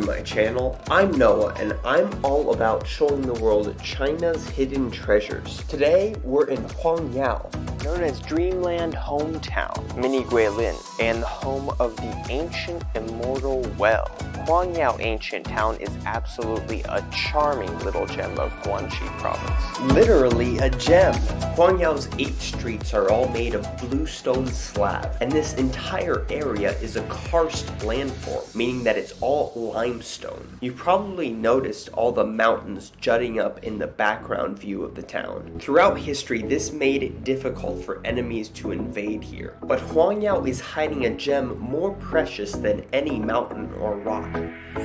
my channel. I'm Noah and I'm all about showing the world China's hidden treasures. Today, we're in Huangyao, known as Dreamland Hometown, Mini Guilin, and the home of the ancient immortal well. Huangyao Ancient Town is absolutely a charming little gem of Guangxi province. Literally a gem. Huangyao's eight streets are all made of bluestone slab, and this entire area is a karst landform, meaning that it's all limestone. You probably noticed all the mountains jutting up in the background view of the town. Throughout history, this made it difficult for enemies to invade here, but Huangyao is hiding a gem more precious than any mountain or rock.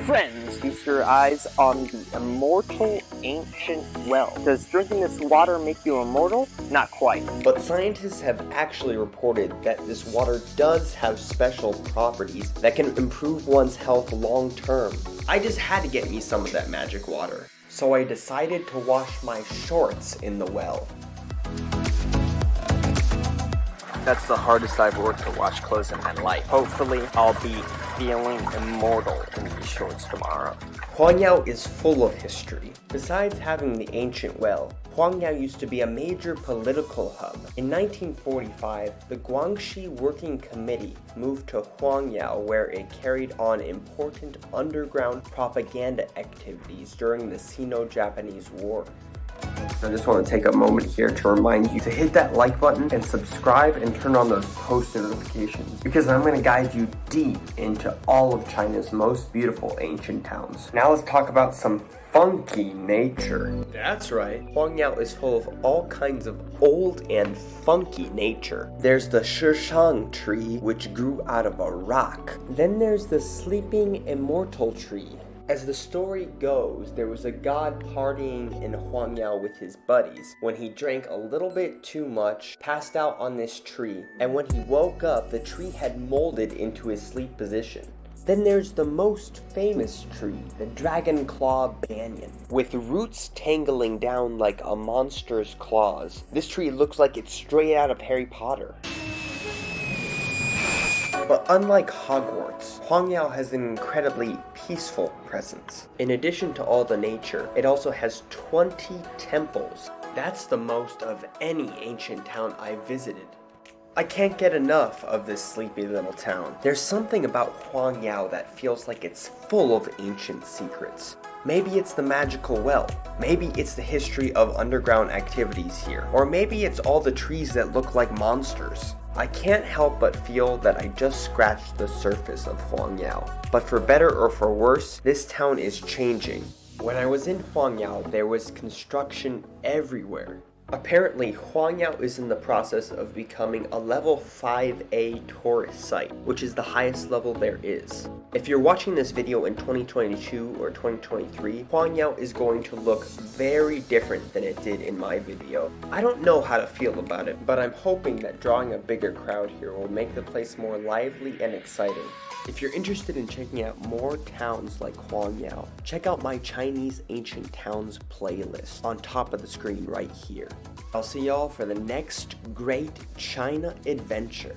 Friends, feast your eyes on the immortal ancient well. Does drinking this water make you immortal? Not quite. But scientists have actually reported that this water does have special properties that can improve one's health long term. I just had to get me some of that magic water. So I decided to wash my shorts in the well. That's the hardest I've worked to wash clothes in my life. Hopefully, I'll be feeling immortal in these shorts tomorrow. Huangyao is full of history. Besides having the ancient well, Huangyao used to be a major political hub. In 1945, the Guangxi Working Committee moved to Huangyao where it carried on important underground propaganda activities during the Sino-Japanese War. I just want to take a moment here to remind you to hit that like button and subscribe and turn on those post notifications because I'm going to guide you deep into all of China's most beautiful ancient towns. Now let's talk about some funky nature. That's right. Huangyao is full of all kinds of old and funky nature. There's the Shishang tree, which grew out of a rock. Then there's the sleeping immortal tree, as the story goes, there was a god partying in Huangyao with his buddies when he drank a little bit too much, passed out on this tree, and when he woke up, the tree had molded into his sleep position. Then there's the most famous tree, the Dragon Claw Banyan. With roots tangling down like a monster's claws, this tree looks like it's straight out of Harry Potter. But unlike Hogwarts, Huangyao has an incredibly peaceful presence. In addition to all the nature, it also has 20 temples. That's the most of any ancient town I've visited. I can't get enough of this sleepy little town. There's something about Huangyao that feels like it's full of ancient secrets. Maybe it's the magical well. Maybe it's the history of underground activities here. Or maybe it's all the trees that look like monsters. I can't help but feel that I just scratched the surface of Huangyao. But for better or for worse, this town is changing. When I was in Huangyao, there was construction everywhere. Apparently, Huangyao is in the process of becoming a level 5A tourist site, which is the highest level there is. If you're watching this video in 2022 or 2023, Huangyao is going to look very different than it did in my video. I don't know how to feel about it, but I'm hoping that drawing a bigger crowd here will make the place more lively and exciting. If you're interested in checking out more towns like Huangyao, check out my Chinese Ancient Towns playlist on top of the screen right here. I'll see y'all for the next great China adventure.